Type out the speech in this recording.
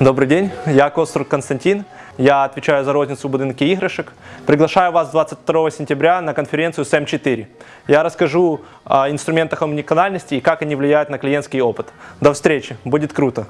Добрый день, я Кострук Константин. Я отвечаю за розницу будинки игрышек. Приглашаю вас 22 сентября на конференцию SAM4. Я расскажу о инструментах омниканальности и как они влияют на клиентский опыт. До встречи, будет круто!